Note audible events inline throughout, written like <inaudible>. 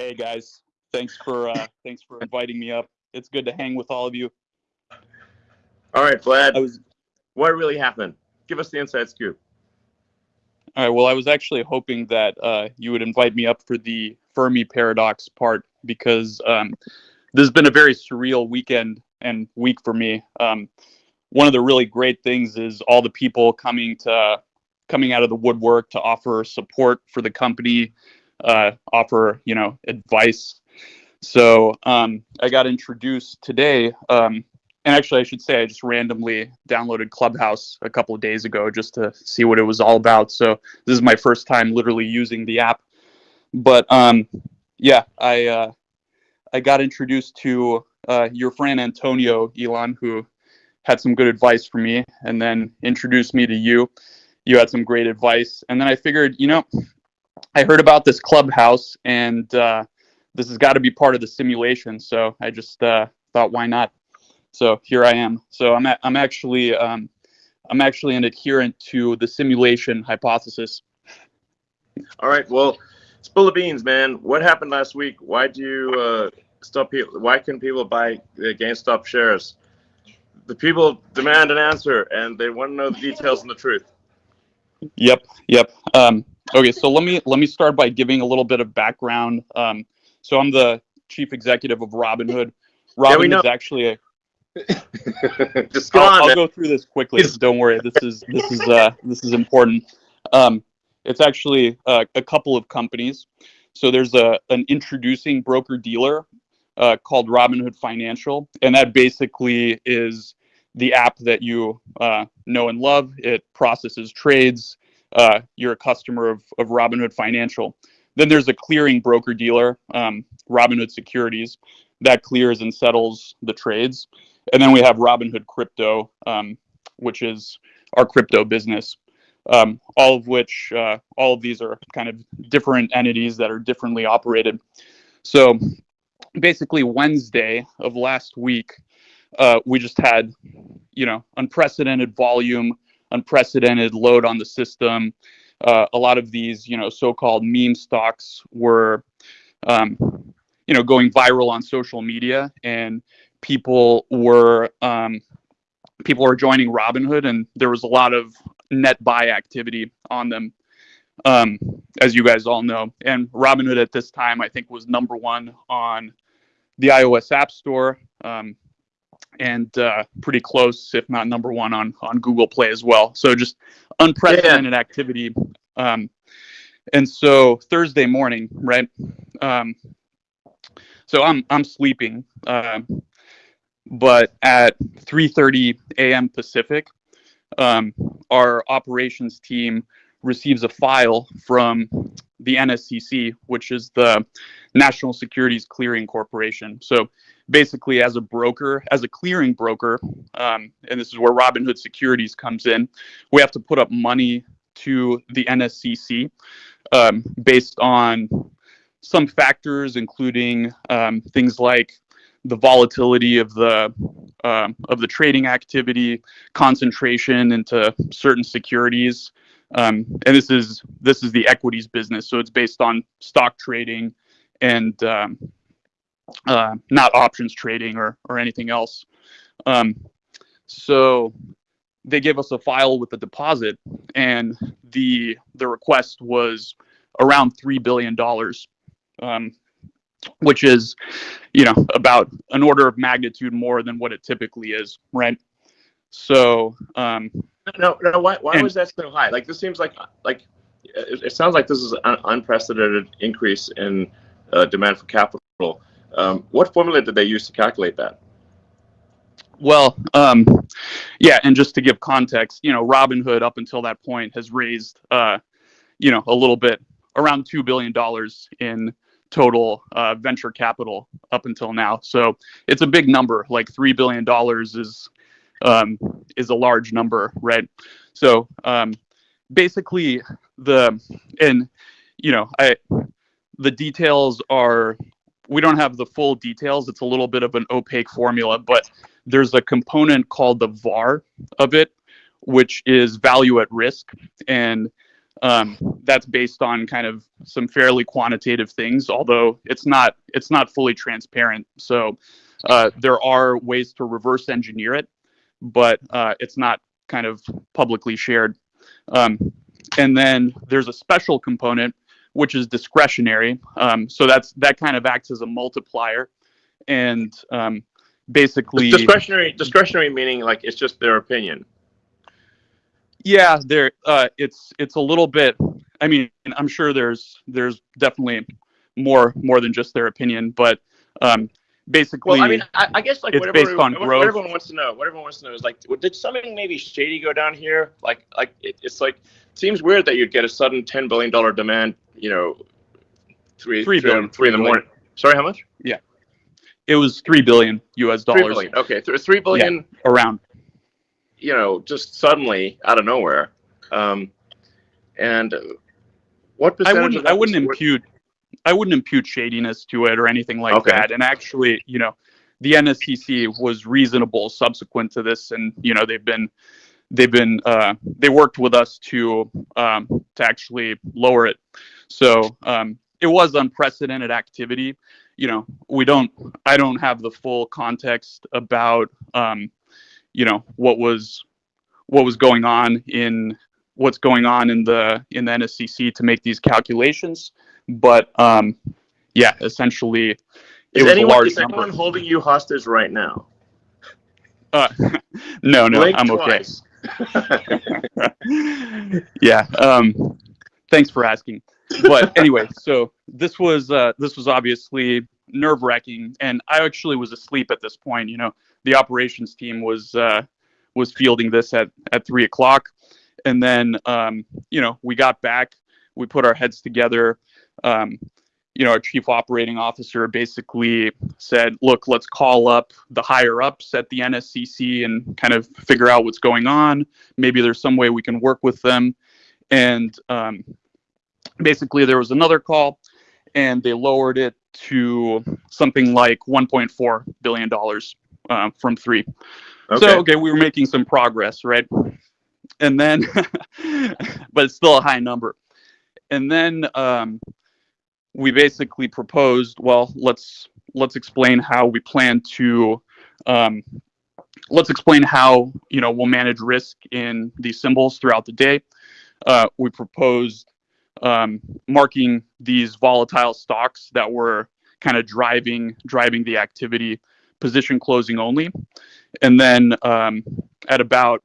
Hey guys, thanks for uh, <laughs> thanks for inviting me up. It's good to hang with all of you. All right, Vlad. Was what really happened? Give us the inside scoop. all right. Well, I was actually hoping that uh, you would invite me up for the Fermi paradox part because um, this has been a very surreal weekend and week for me. Um, one of the really great things is all the people coming to coming out of the woodwork to offer support for the company, uh, offer you know advice. So um, I got introduced today, um, and actually I should say I just randomly downloaded Clubhouse a couple of days ago just to see what it was all about. So this is my first time literally using the app, but um, yeah, I uh, I got introduced to uh, your friend Antonio Elon, who had some good advice for me, and then introduced me to you. You had some great advice, and then I figured, you know, I heard about this clubhouse, and uh, this has got to be part of the simulation. So I just uh, thought, why not? So here I am. So I'm a- I'm actually um, I'm actually an adherent to the simulation hypothesis. All right. Well, spill the beans, man. What happened last week? Why do you uh, stop people? Why couldn't people buy uh, GameStop shares? The people demand an answer, and they want to know the details and the truth. Yep, yep. Um, okay, so let me let me start by giving a little bit of background. Um, so I'm the chief executive of Robinhood. Yeah, we Robinhood know. is actually a. <laughs> Just go I'll, on, I'll go through this quickly. Don't worry. This is this is uh, this is important. Um, it's actually uh, a couple of companies. So there's a an introducing broker dealer uh, called Robinhood Financial, and that basically is the app that you uh, know and love. It processes trades. Uh, you're a customer of, of Robinhood Financial. Then there's a clearing broker dealer, um, Robinhood Securities, that clears and settles the trades. And then we have Robinhood Crypto, um, which is our crypto business. Um, all of which, uh, all of these are kind of different entities that are differently operated. So basically, Wednesday of last week, uh, we just had, you know, unprecedented volume, unprecedented load on the system. Uh, a lot of these, you know, so-called meme stocks were, um, you know, going viral on social media, and people were um, people were joining Robinhood, and there was a lot of net buy activity on them, um, as you guys all know. And Robinhood at this time, I think, was number one on the iOS App Store. Um, and uh, pretty close, if not number one, on on Google Play as well. So just unprecedented activity. Um, and so Thursday morning, right? Um, so I'm I'm sleeping, uh, but at 3:30 a.m. Pacific, um, our operations team receives a file from the NSCC, which is the National Securities Clearing Corporation. So basically, as a broker, as a clearing broker, um, and this is where Robinhood Securities comes in, we have to put up money to the NSCC um, based on some factors, including um, things like the volatility of the um, of the trading activity, concentration into certain securities, um, and this is this is the equities business. So it's based on stock trading and um, uh, not options trading or or anything else. Um, so they gave us a file with a deposit, and the the request was around three billion dollars, um, which is, you know, about an order of magnitude more than what it typically is, right? So um, No, no. Why, why And- was that so high? Like this seems like like it, it sounds like this is an unprecedented increase in uh, demand for capital. Um, what formula did they use to calculate that? Well, um, yeah, and just to give context, you know, Robinhood up until that point has raised, uh, you know, a little bit around two billion dollars in total uh, venture capital up until now. So it's a big number. Like three billion dollars is um, is a large number, right? So um, basically, the and you know, I the details are we don't have the full details. It's a little bit of an opaque formula, but there's a component called the VAR of it, which is value at risk. And Um, that's based on kind of some fairly quantitative things, although it's not it's not fully transparent. So uh, there are ways to reverse engineer it, but uh, it's not kind of publicly shared. Um, and then there's a special component which is discretionary. Um, so that's that kind of acts as a multiplier, and um, basically discretionary. Discretionary meaning like it's just their opinion. Yeah, there. Uh, it's it's a little bit. I mean, I'm sure there's there's definitely more more than just their opinion, but um, basically, well, I mean, I, I guess like it's whatever, based on what, growth. what everyone wants to know. What everyone wants to know is like, did something maybe shady go down here? Like, like it, it's like seems weird that you'd get a sudden ten billion dollar demand. You know, three Three three, billion. three in the morning. Sorry, how much? Yeah, it was three billion U.S. Dollars billion. Okay, th- three billion. around. You know, just suddenly out of nowhere. Um, and what I percentage? of wouldn't I wouldn't impute I wouldn't impute shadiness to it or anything like Okay. that. And actually, you know, the NSCC was reasonable subsequent to this, and you know they've been they've been uh, they worked with us to um, to actually lower it. So um, it was unprecedented activity. You know, we don't I don't have the full context about um, you know what was what was going on in what's going on in the in the NSCC to make these calculations. But um, yeah, essentially, it Is was anyone, a large is number. anyone holding you hostage right now? Uh, <laughs> no, no, Blink I'm okay. <laughs> yeah. Um, thanks for asking. But <laughs> anyway, so this was uh, this was obviously nerve wracking, and I actually was asleep at this point. You know, the operations team was uh, was fielding this at at three o'clock, and then um, you know we got back, we put our heads together. Um, you know, our chief operating officer basically said, "Look, let's call up the higher ups at the NSCC and kind of figure out what's going on. Maybe there's some way we can work with them." And um, basically, there was another call, and they lowered it to something like 1.4 billion dollars uh, from three. Okay. So okay, we were making some progress, right? And then, <laughs> but it's still a high number. And then um, we basically proposed, well, let's let's explain how we plan to, um, let's explain how you know we'll manage risk in these symbols throughout the day. Uh, we proposed um, marking these volatile stocks that were kind of driving driving the activity position closing only and then um, at about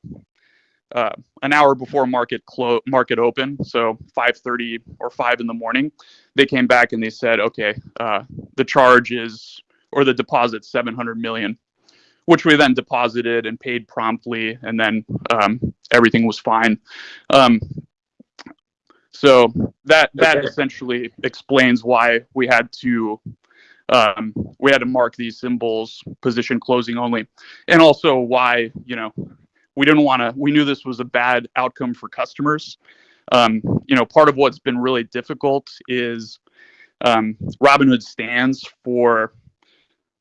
uh, an hour before market clo- market open, so 5:30 or 5 in the morning, they came back and they said, okay, uh, the charge is or the deposit 700 million, which we then deposited and paid promptly, and then um, everything was fine. Um, so that that Okay. essentially explains why we had to um, we had to mark these symbols position closing only, and also why you know we didn't want to. We knew this was a bad outcome for customers. Um, you know, part of what's been really difficult is um, Robinhood stands for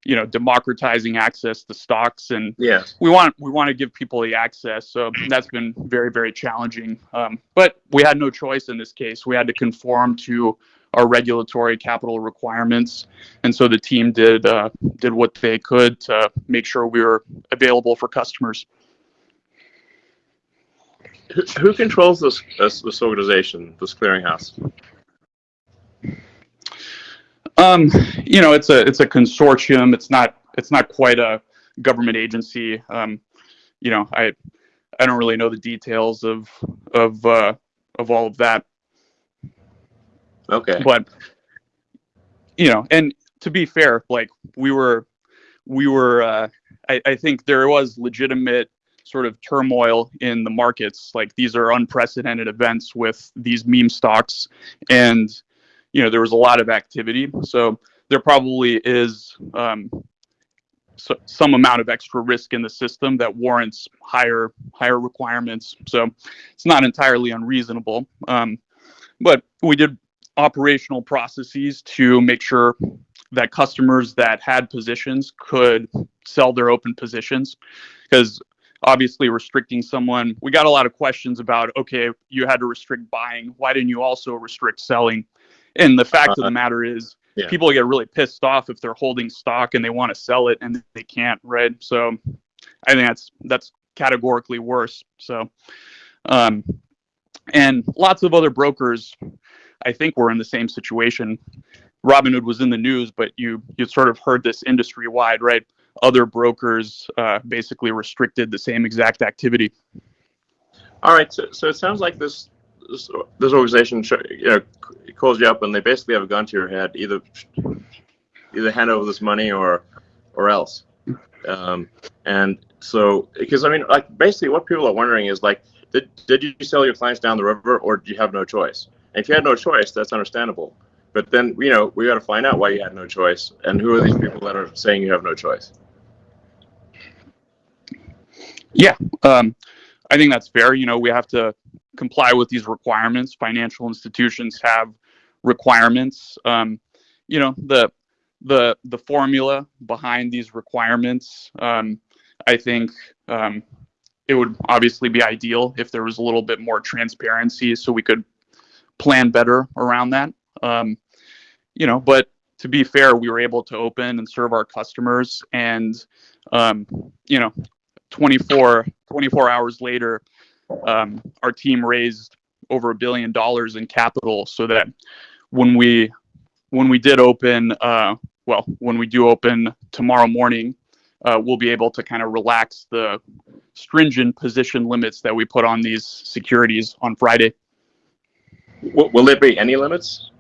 you know democratizing access to stocks and yes. we want we want to give people the access so that's been very very challenging um, but we had no choice in this case we had to conform to our regulatory capital requirements and so the team did uh, did what they could to make sure we were available for customers Who, who controls this, this this organization, this clearinghouse? um, you know it's a it's a consortium it's not it's not quite a government agency um, you know i i don't really know the details of of uh, of all of that Okay. but you know and to be fair like we were we were uh, I, I think there was legitimate sort of turmoil in the markets. Like these are unprecedented events with these meme stocks and you know there was a lot of activity. So there probably is um, so, some amount of extra risk in the system that warrants higher higher requirements. So it's not entirely unreasonable. Um, but we did operational processes to make sure that customers that had positions could sell their open positions because obviously restricting someone. We got a lot of questions about, okay, you had to restrict buying. Why didn't you also restrict selling? And the fact of the matter is, Yeah. people get really pissed off if they're holding stock and they want to sell it and they can't, right? So I think that's that's categorically worse. So, um, and lots of other brokers, I think, were in the same situation. Robinhood was in the news, but you you sort of heard this industry wide, right? Other brokers uh, basically restricted the same exact activity. All right, so, so it sounds like this this, this organization you know calls you up and they basically have a gun to your head, either either hand over this money or or else. Um, and so, because I mean, like basically, what people are wondering is like, did did you sell your clients down the river, or did you have no choice? And if you had no choice, that's understandable. But then, you know, we got to find out why you had no choice, and who are these people that are saying you have no choice? Yeah, um, I think that's fair. You know, we have to comply with these requirements. Financial institutions have requirements. Um, you know, the the the formula behind these requirements. Um, I think um, it would obviously be ideal if there was a little bit more transparency, so we could plan better around that. Um, you know, but to be fair, we were able to open and serve our customers, and um, you know, 24, 24 hours later, um, our team raised over a billion dollars in capital so that when we when we did open, uh, well, when we do open tomorrow morning, uh, we'll be able to kind of relax the stringent position limits that we put on these securities on Friday. W- will there be any limits?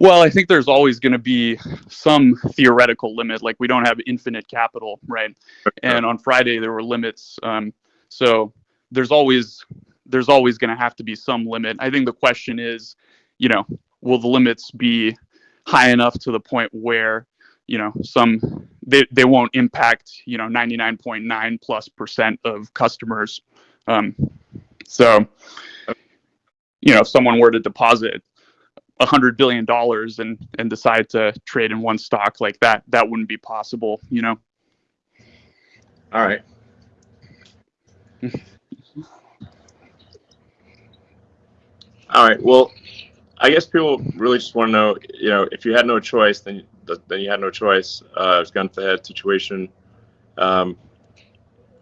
Well, I think there's always going to be some theoretical limit. Like we don't have infinite capital, right? And on Friday there were limits. Um, so there's always there's always going to have to be some limit. I think the question is, you know, will the limits be high enough to the point where, you know, some they, they won't impact, you know, 99.9 plus percent of customers. Um, so, you know, if someone were to deposit hundred billion dollars and and decide to trade in one stock like that, that wouldn't be possible, you know. All right. All right. Well, I guess people really just want to know, you know, if you had no choice, then then you had no choice. Uh, it's gun to the head situation, um,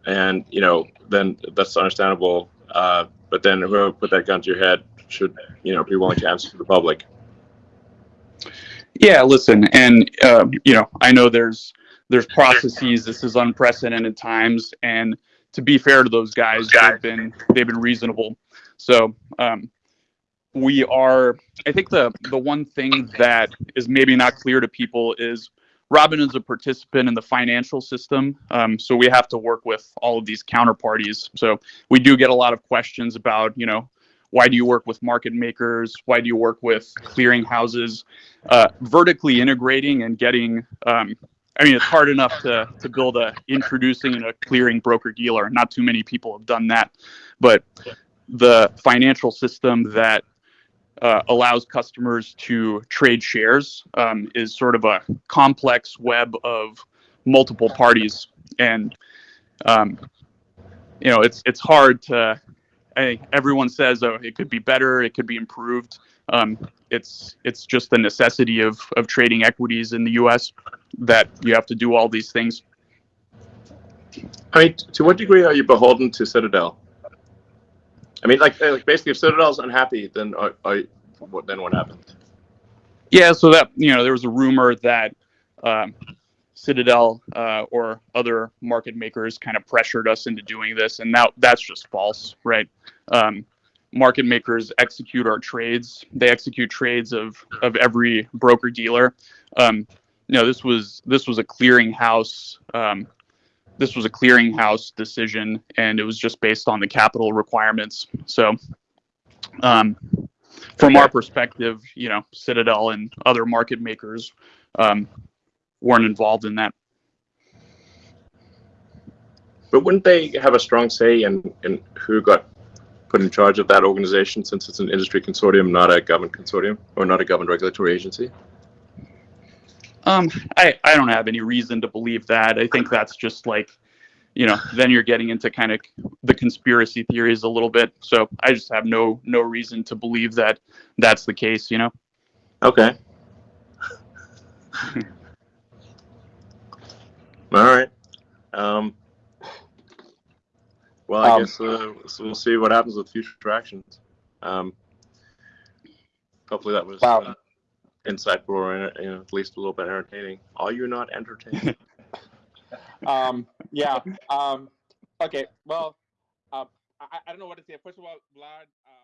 and you know, then that's understandable. Uh, but then whoever put that gun to your head should, you know, be willing to answer to the public. Yeah, listen, and uh, you know, I know there's there's processes. This is unprecedented times, and to be fair to those guys, they've been they've been reasonable. So um, we are. I think the the one thing that is maybe not clear to people is Robin is a participant in the financial system, um, so we have to work with all of these counterparties. So we do get a lot of questions about, you know, why do you work with market makers? Why do you work with clearing houses? Uh, vertically integrating and getting, um, I mean, it's hard enough to, to build a introducing a clearing broker dealer. Not too many people have done that, but the financial system that uh, allows customers to trade shares um, is sort of a complex web of multiple parties, and um, you know, it's it's hard to I everyone says, oh, it could be better, it could be improved. Um, it's it's just the necessity of of trading equities in the U.S. that you have to do all these things. I mean, to what degree are you beholden to Citadel? I mean, like, like basically, if Citadel's unhappy, then are, are, what then what happens? Yeah, so that you know, there was a rumor that um, Citadel uh, or other market makers kind of pressured us into doing this, and that that's just false, right? Um, market makers execute our trades. They execute trades of of every broker dealer. Um, you know, this was this was a clearinghouse. Um, this was a clearinghouse decision, and it was just based on the capital requirements. So, um, from our perspective, you know, Citadel and other market makers um, weren't involved in that. But wouldn't they have a strong say in, in who got put in charge of that organization since it's an industry consortium, not a government consortium or not a government regulatory agency? Um, I, I don't have any reason to believe that. I think that's just like, you know, then you're getting into kind of the conspiracy theories a little bit. So I just have no no reason to believe that that's the case. You know. Okay. <laughs> All right. Um, well, I Um, guess uh, so we'll see what happens with future actions. Um, hopefully that was Wow. uh, insightful or you know, at least a little bit entertaining. Are you not entertained? <laughs> Um, yeah. Um, okay. Well, uh, I, I don't know what to say. First of all, Vlad. Uh,